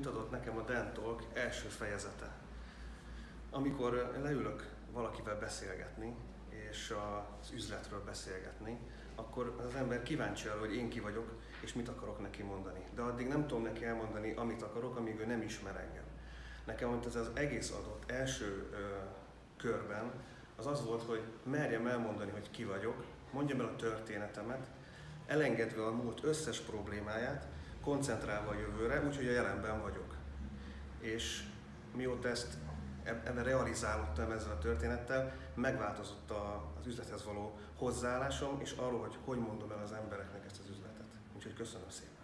mit adott nekem a Dentalk első fejezete. Amikor leülök valakivel beszélgetni, és az üzletről beszélgetni, akkor az ember kíváncsi arra, hogy én ki vagyok, és mit akarok neki mondani. De addig nem tudom neki elmondani, amit akarok, amíg ő nem ismer engem. Nekem ez az egész adott első ö, körben az az volt, hogy merjem elmondani, hogy ki vagyok, mondjam el a történetemet, elengedve a múlt összes problémáját, koncentrálva a jövőre, úgyhogy a jelenben vagyok. És mióta ezt ebben realizálódtam ezzel a történettel, megváltozott az üzlethez való hozzáállásom, és arról, hogy hogy mondom el az embereknek ezt az üzletet. Úgyhogy köszönöm szépen.